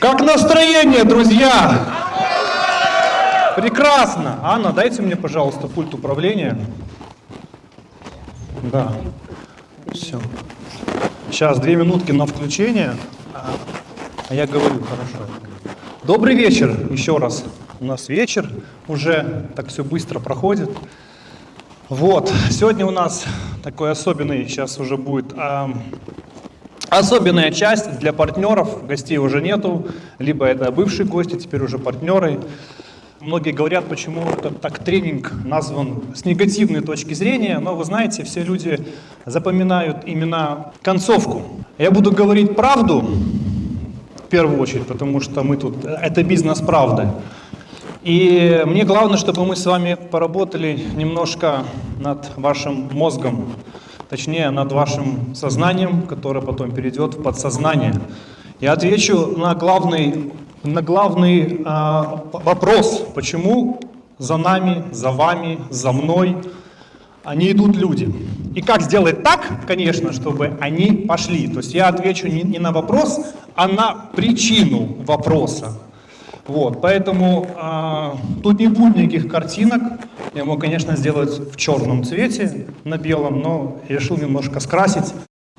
Как настроение, друзья? Прекрасно. Анна, дайте мне, пожалуйста, пульт управления. Да. Все. Сейчас две минутки на включение. А я говорю, хорошо. Добрый вечер еще раз. У нас вечер уже, так все быстро проходит. Вот, сегодня у нас такой особенный, сейчас уже будет особенная часть для партнеров, гостей уже нету, либо это бывшие гости, теперь уже партнеры. Многие говорят, почему так тренинг назван с негативной точки зрения, но вы знаете, все люди запоминают именно концовку. Я буду говорить правду, в первую очередь, потому что мы тут, это бизнес правды. И мне главное, чтобы мы с вами поработали немножко над вашим мозгом, точнее над вашим сознанием, которое потом перейдет в подсознание. Я отвечу на главный, на главный э, вопрос, почему за нами, за вами, за мной они идут люди. И как сделать так, конечно, чтобы они пошли. То есть я отвечу не, не на вопрос, а на причину вопроса. Вот, поэтому э, тут не будет никаких картинок. Я мог, конечно, сделать в черном цвете, на белом, но решил немножко скрасить.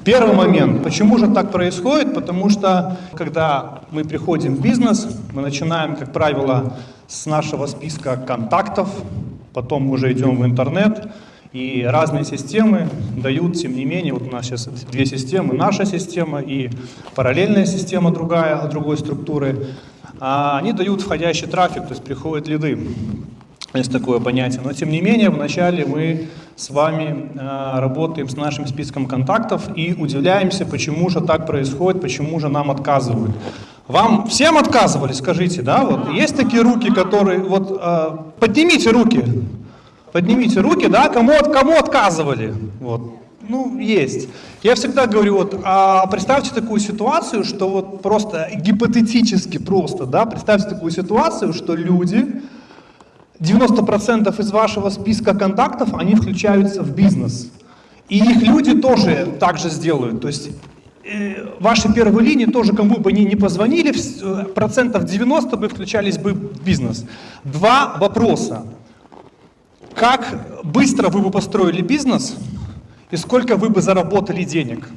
Первый момент. Почему же так происходит? Потому что, когда мы приходим в бизнес, мы начинаем, как правило, с нашего списка контактов, потом уже идем в интернет, и разные системы дают, тем не менее, вот у нас сейчас две системы, наша система и параллельная система другая, другой структуры, а они дают входящий трафик, то есть приходят лиды. Есть такое понятие. Но тем не менее, вначале мы с вами э, работаем с нашим списком контактов и удивляемся, почему же так происходит, почему же нам отказывают. Вам всем отказывали, скажите, да? Вот есть такие руки, которые вот э, поднимите руки, поднимите руки, да? Кому кому отказывали? Вот. Ну, есть. Я всегда говорю, вот, а представьте такую ситуацию, что вот просто гипотетически просто, да, представьте такую ситуацию, что люди, 90% из вашего списка контактов, они включаются в бизнес. И их люди тоже так же сделают. То есть э, ваши первые линии тоже, кому бы они не позвонили, э, процентов 90 бы включались бы в бизнес. Два вопроса. Как быстро вы бы построили бизнес и сколько вы бы заработали денег?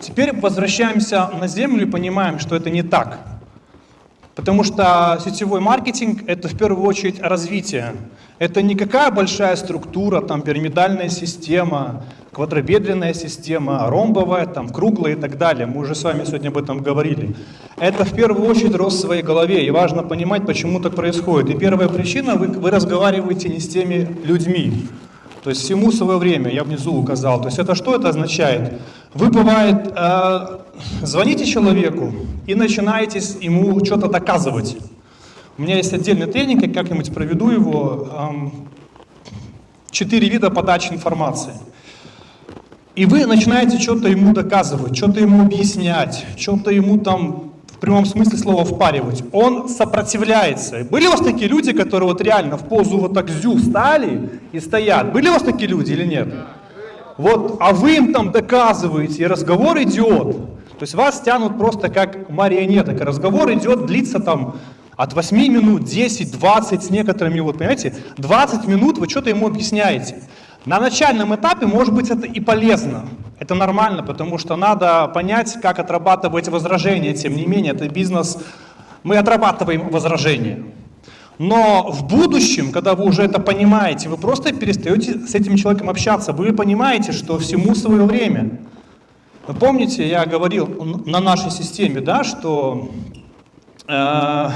Теперь возвращаемся на землю и понимаем, что это не так. Потому что сетевой маркетинг – это в первую очередь развитие. Это не какая большая структура, там пирамидальная система, квадробедренная система, ромбовая, там круглая и так далее. Мы уже с вами сегодня об этом говорили. Это в первую очередь рост в своей голове, и важно понимать, почему так происходит. И первая причина – вы, вы разговариваете не с теми людьми. То есть всему свое время, я внизу указал. То есть это что это означает? Вы, бывает, э, звоните человеку и начинаете ему что-то доказывать. У меня есть отдельный тренинг, я как-нибудь проведу его. Эм, четыре вида подачи информации. И вы начинаете что-то ему доказывать, что-то ему объяснять, что-то ему там прямом смысле слова впаривать. Он сопротивляется. Были у вас такие люди, которые вот реально в позу вот так зю встали и стоят? Были у вас такие люди или нет? Вот, а вы им там доказываете, и разговор идет. То есть вас тянут просто как марионеток. Разговор идет, длится там от 8 минут, 10, 20 с некоторыми, вот понимаете, 20 минут вы что-то ему объясняете. На начальном этапе, может быть, это и полезно. Это нормально, потому что надо понять, как отрабатывать возражения. Тем не менее, это бизнес, мы отрабатываем возражения. Но в будущем, когда вы уже это понимаете, вы просто перестаете с этим человеком общаться. Вы понимаете, что всему свое время. Вы помните, я говорил на нашей системе, да, что э,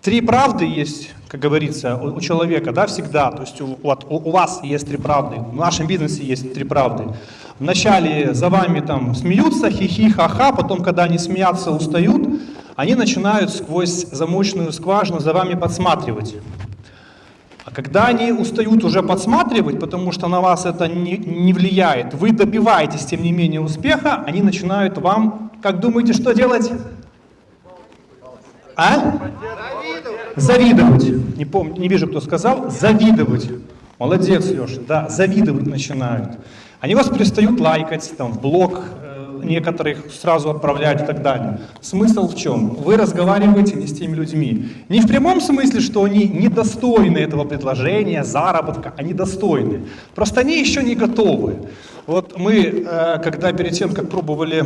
три правды есть как говорится, у, у человека, да, всегда, то есть у, у, у вас есть три правды, в нашем бизнесе есть три правды. Вначале за вами там смеются, хихи, ха-ха, потом, когда они смеются, устают, они начинают сквозь замочную скважину за вами подсматривать. А когда они устают уже подсматривать, потому что на вас это не, не влияет, вы добиваетесь, тем не менее, успеха, они начинают вам, как думаете, что делать? А? Завидовать. Не, помню, не вижу, кто сказал. Завидовать. Молодец, Леша. Да, завидовать начинают. Они вас перестают лайкать, там, в блог э, некоторых сразу отправляют и так далее. Смысл в чем? Вы разговариваете не с теми людьми. Не в прямом смысле, что они недостойны этого предложения, заработка, они достойны. Просто они еще не готовы. Вот мы, э, когда перед тем, как пробовали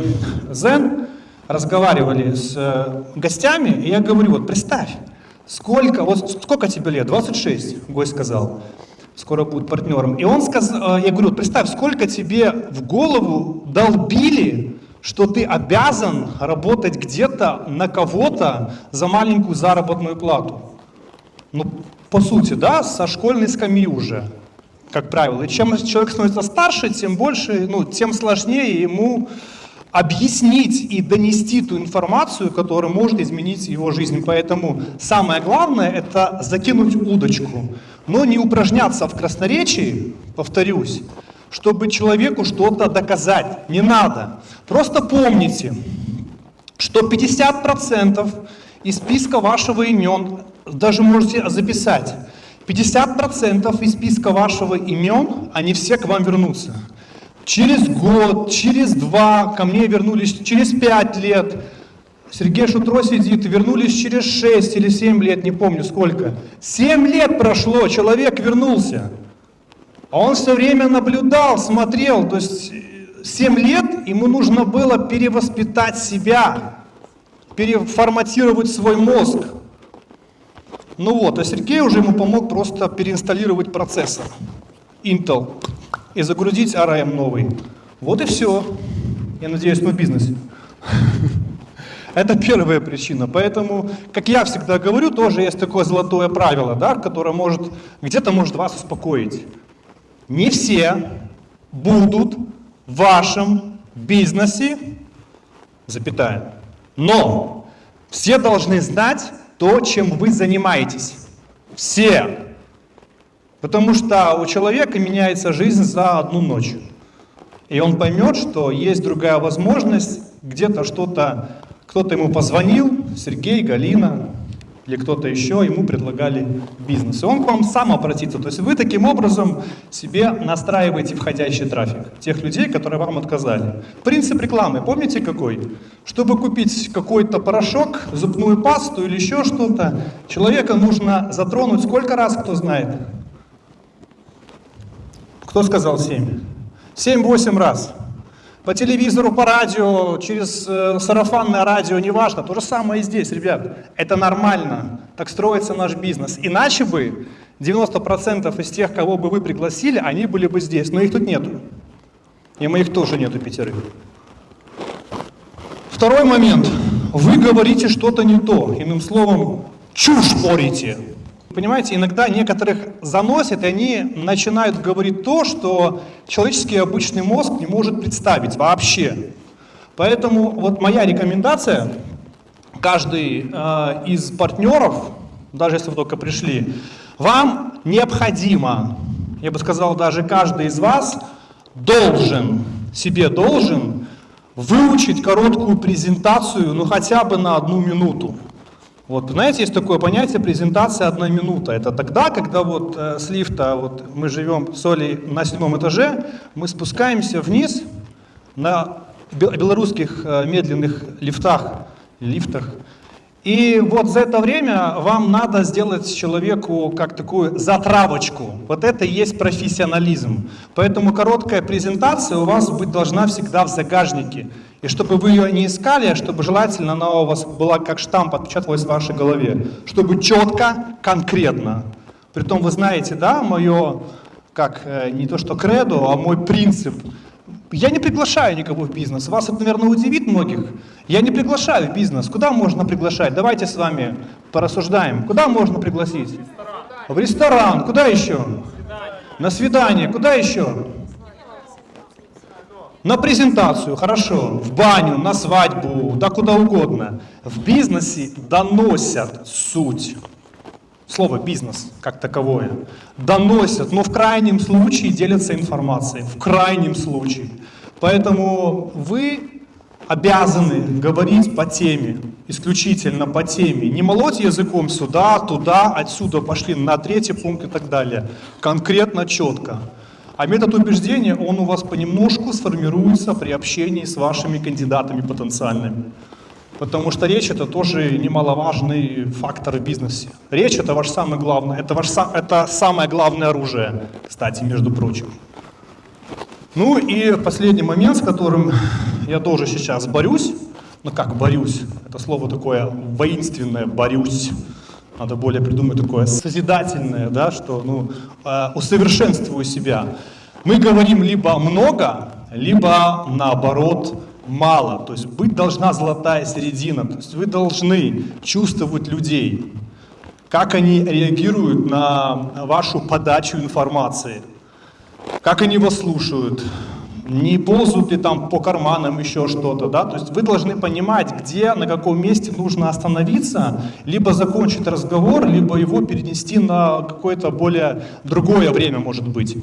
Zen, разговаривали с э, гостями, и я говорю, вот представь, сколько, вот сколько тебе лет? 26, гость сказал скоро будет партнером. И он сказал, э, я говорю, представь, сколько тебе в голову долбили, что ты обязан работать где-то на кого-то за маленькую заработную плату. Ну, по сути, да, со школьной скамьи уже, как правило. И чем человек становится старше, тем больше, ну, тем сложнее ему объяснить и донести ту информацию, которая может изменить его жизнь. Поэтому самое главное – это закинуть удочку, но не упражняться в красноречии, повторюсь, чтобы человеку что-то доказать. Не надо. Просто помните, что 50% из списка вашего имен, даже можете записать, 50% из списка вашего имен, они все к вам вернутся. Через год, через два ко мне вернулись, через пять лет. Сергей Шутро сидит, вернулись через шесть или семь лет, не помню сколько. Семь лет прошло, человек вернулся. А он все время наблюдал, смотрел. То есть семь лет ему нужно было перевоспитать себя, переформатировать свой мозг. Ну вот, а Сергей уже ему помог просто переинсталлировать процессор Intel и загрузить ARM новый. Вот и все. Я надеюсь, мы в бизнесе. Это первая причина. Поэтому, как я всегда говорю, тоже есть такое золотое правило, да, которое может где-то может вас успокоить. Не все будут в вашем бизнесе, запятая. Но все должны знать то, чем вы занимаетесь. Все. Потому что у человека меняется жизнь за одну ночь. И он поймет, что есть другая возможность, где-то что-то, кто-то ему позвонил, Сергей, Галина или кто-то еще, ему предлагали бизнес. И он к вам сам обратится. То есть вы таким образом себе настраиваете входящий трафик. Тех людей, которые вам отказали. Принцип рекламы, помните какой? Чтобы купить какой-то порошок, зубную пасту или еще что-то, человека нужно затронуть сколько раз, кто знает? Кто сказал 7? 7-8 раз. По телевизору, по радио, через э, сарафанное радио, неважно. То же самое и здесь, ребят. Это нормально. Так строится наш бизнес. Иначе бы 90% из тех, кого бы вы пригласили, они были бы здесь. Но их тут нету. И моих тоже нету пятерых. Второй момент. Вы говорите что-то не то. Иным словом, чушь порите. Понимаете, иногда некоторых заносит, и они начинают говорить то, что человеческий обычный мозг не может представить вообще. Поэтому вот моя рекомендация, каждый э, из партнеров, даже если вы только пришли, вам необходимо, я бы сказал, даже каждый из вас должен, себе должен выучить короткую презентацию, ну хотя бы на одну минуту. Вот, знаете, есть такое понятие презентация одна минута. Это тогда, когда вот э, с лифта, вот мы живем с Олей на седьмом этаже, мы спускаемся вниз на белорусских э, медленных лифтах, лифтах. И вот за это время вам надо сделать человеку как такую затравочку. Вот это и есть профессионализм. Поэтому короткая презентация у вас быть должна всегда в загажнике. И чтобы вы ее не искали, а чтобы желательно она у вас была как штамп, отпечаталась в вашей голове. Чтобы четко, конкретно. Притом вы знаете, да, мое, как э, не то что кредо, а мой принцип. Я не приглашаю никого в бизнес. Вас это, наверное, удивит многих. Я не приглашаю в бизнес. Куда можно приглашать? Давайте с вами порассуждаем. Куда можно пригласить? В ресторан. Куда еще? На свидание. Куда еще? На презентацию, хорошо, в баню, на свадьбу, да куда угодно. В бизнесе доносят суть. Слово «бизнес» как таковое. Доносят, но в крайнем случае делятся информацией. В крайнем случае. Поэтому вы обязаны говорить по теме, исключительно по теме. Не молоть языком сюда, туда, отсюда пошли на третий пункт и так далее. Конкретно, четко. А метод убеждения, он у вас понемножку сформируется при общении с вашими кандидатами потенциальными. Потому что речь это тоже немаловажный фактор в бизнесе. Речь это ваш самый главный, это, ваш, это самое главное оружие, кстати, между прочим. Ну и последний момент, с которым я тоже сейчас борюсь, ну как борюсь, это слово такое воинственное, борюсь, надо более придумать такое созидательное, да, что ну, э, усовершенствую себя. Мы говорим либо много, либо наоборот мало. То есть быть должна золотая середина. То есть вы должны чувствовать людей, как они реагируют на вашу подачу информации, как они вас слушают, не ползут ли там по карманам еще что-то, да, то есть вы должны понимать, где, на каком месте нужно остановиться, либо закончить разговор, либо его перенести на какое-то более другое время, может быть.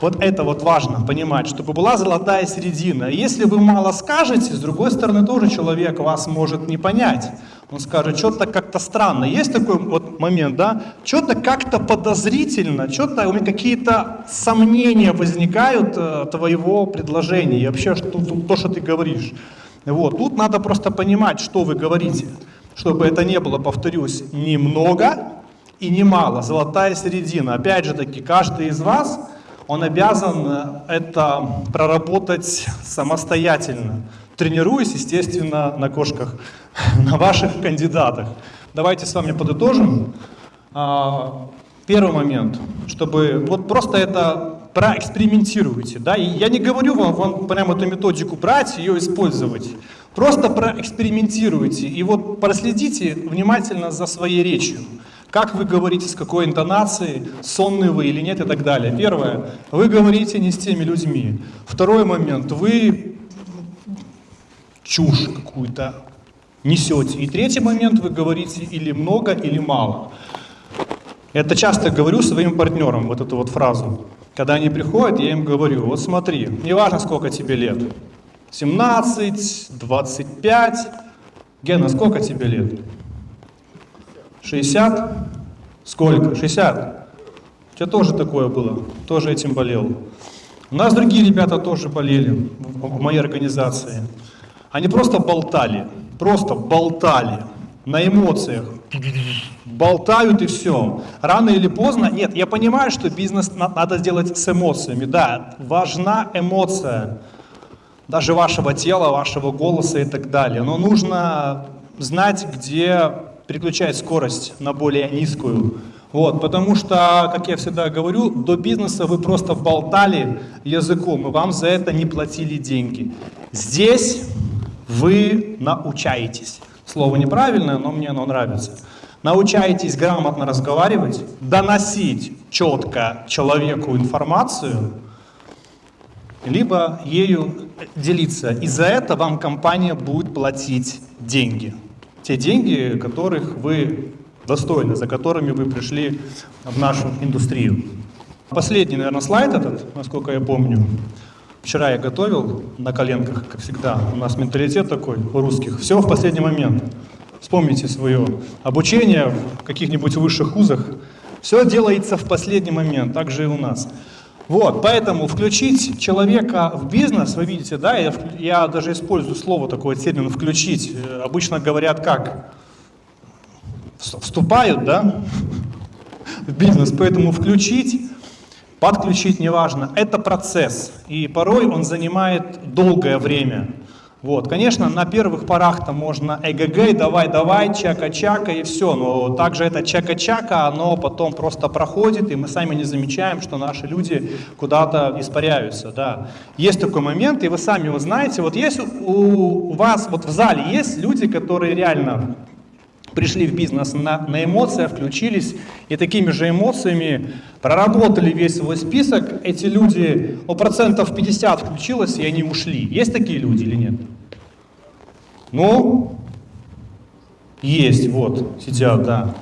Вот это вот важно понимать, чтобы была золотая середина. Если вы мало скажете, с другой стороны тоже человек вас может не понять. Он скажет, что-то как-то странно. Есть такой вот момент, да? Что-то как-то подозрительно, что-то у меня какие-то сомнения возникают э, твоего предложения и вообще что, то, что ты говоришь. Вот. Тут надо просто понимать, что вы говорите, чтобы это не было, повторюсь, немного и немало. Золотая середина. Опять же таки, каждый из вас он обязан э, это проработать самостоятельно, тренируясь, естественно, на кошках, на ваших кандидатах. Давайте с вами подытожим. А, первый момент, чтобы вот просто это проэкспериментируйте. Да? И я не говорю вам, вам прямо эту методику брать, ее использовать. Просто проэкспериментируйте и вот проследите внимательно за своей речью. Как вы говорите, с какой интонацией, сонный вы или нет и так далее. Первое, вы говорите не с теми людьми. Второй момент, вы чушь какую-то несете. И третий момент, вы говорите или много, или мало. Это часто говорю своим партнерам, вот эту вот фразу. Когда они приходят, я им говорю, вот смотри, неважно сколько тебе лет, 17, 25, Гена, сколько тебе лет? 60? Сколько? 60? У тебя тоже такое было, тоже этим болел. У нас другие ребята тоже болели в моей организации. Они просто болтали, просто болтали на эмоциях. Болтают и все. Рано или поздно, нет, я понимаю, что бизнес надо сделать с эмоциями. Да, важна эмоция, даже вашего тела, вашего голоса и так далее. Но нужно знать, где переключать скорость на более низкую. Вот, потому что, как я всегда говорю, до бизнеса вы просто болтали языком, и вам за это не платили деньги. Здесь вы научаетесь. Слово неправильное, но мне оно нравится. Научаетесь грамотно разговаривать, доносить четко человеку информацию, либо ею делиться. И за это вам компания будет платить деньги те деньги, которых вы достойны, за которыми вы пришли в нашу индустрию. Последний, наверное, слайд этот, насколько я помню. Вчера я готовил на коленках, как всегда. У нас менталитет такой у русских. Все в последний момент. Вспомните свое обучение в каких-нибудь высших вузах. Все делается в последний момент, так же и у нас. Вот, поэтому включить человека в бизнес, вы видите, да, я, я даже использую слово, такой термин «включить». Э, обычно говорят как? Вступают, да, в бизнес. Поэтому включить, подключить, неважно, это процесс. И порой он занимает долгое время. Вот, конечно, на первых порах-то можно эгг, давай-давай, чака-чака и все, но также это чака-чака, оно потом просто проходит, и мы сами не замечаем, что наши люди куда-то испаряются, да. Есть такой момент, и вы сами его знаете, вот есть у вас, вот в зале есть люди, которые реально пришли в бизнес на, на эмоциях, включились и такими же эмоциями проработали весь свой список. Эти люди, у процентов 50 включилось, и они ушли. Есть такие люди или нет? Ну, есть, вот, сидят, да.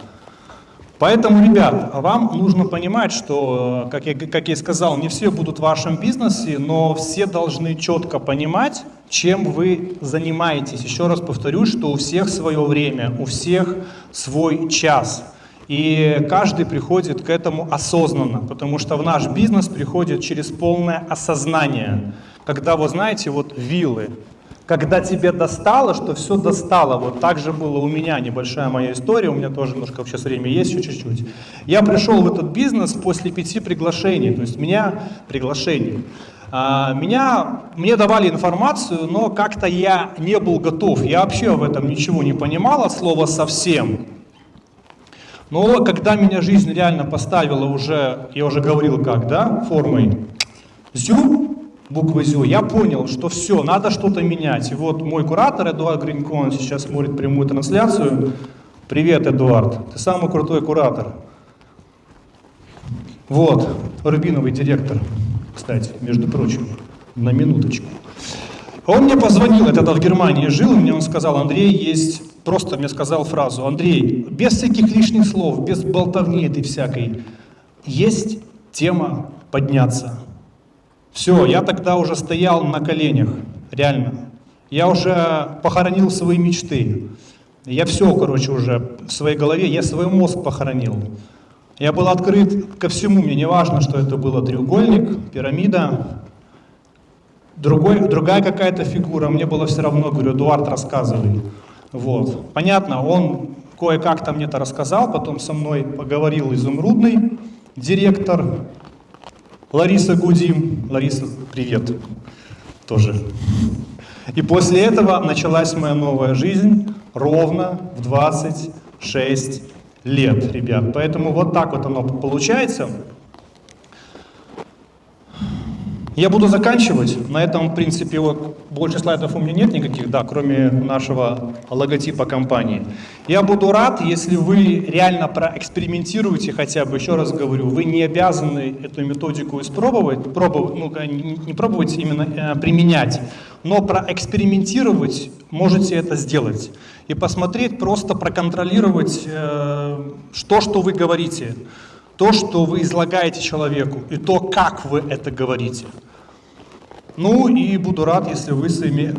Поэтому, ребят, вам нужно понимать, что, как я, как я сказал, не все будут в вашем бизнесе, но все должны четко понимать, чем вы занимаетесь. Еще раз повторю, что у всех свое время, у всех свой час. И каждый приходит к этому осознанно, потому что в наш бизнес приходит через полное осознание. Когда, вы знаете, вот виллы, когда тебе достало, что все достало. Вот так же было у меня, небольшая моя история, у меня тоже немножко сейчас время есть, еще чуть-чуть. Я пришел в этот бизнес после пяти приглашений, то есть меня приглашений. А, меня, мне давали информацию, но как-то я не был готов, я вообще в этом ничего не понимал от слова совсем. Но когда меня жизнь реально поставила уже, я уже говорил как, да, формой зю, буквы зю, я понял, что все, надо что-то менять. И вот мой куратор Эдуард Гринкон сейчас смотрит прямую трансляцию. Привет, Эдуард, ты самый крутой куратор. Вот, рубиновый директор, кстати, между прочим, на минуточку. Он мне позвонил, я тогда в Германии жил, мне он сказал, Андрей, есть просто мне сказал фразу, Андрей, без всяких лишних слов, без болтовни этой всякой, есть тема подняться. Все, я тогда уже стоял на коленях, реально. Я уже похоронил свои мечты. Я все, короче, уже в своей голове, я свой мозг похоронил. Я был открыт ко всему, мне не важно, что это было треугольник, пирамида, другой, другая какая-то фигура, мне было все равно, говорю, Эдуард, рассказывай. Вот. Понятно, он кое-как там мне это рассказал, потом со мной поговорил изумрудный директор Лариса Гудим. Лариса, привет. Тоже. И после этого началась моя новая жизнь ровно в 26 лет, ребят. Поэтому вот так вот оно получается. Я буду заканчивать. На этом, в принципе, вот, больше слайдов у меня нет никаких, да, кроме нашего логотипа компании. Я буду рад, если вы реально проэкспериментируете хотя бы, еще раз говорю, вы не обязаны эту методику испробовать, пробовать, ну, не пробовать, именно э, применять, но проэкспериментировать можете это сделать. И посмотреть, просто проконтролировать э, то, что вы говорите то, что вы излагаете человеку, и то, как вы это говорите. Ну и буду рад, если вы своими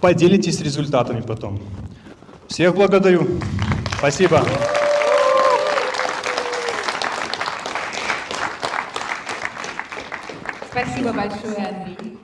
поделитесь результатами потом. Всех благодарю. Спасибо. Спасибо большое, Андрей.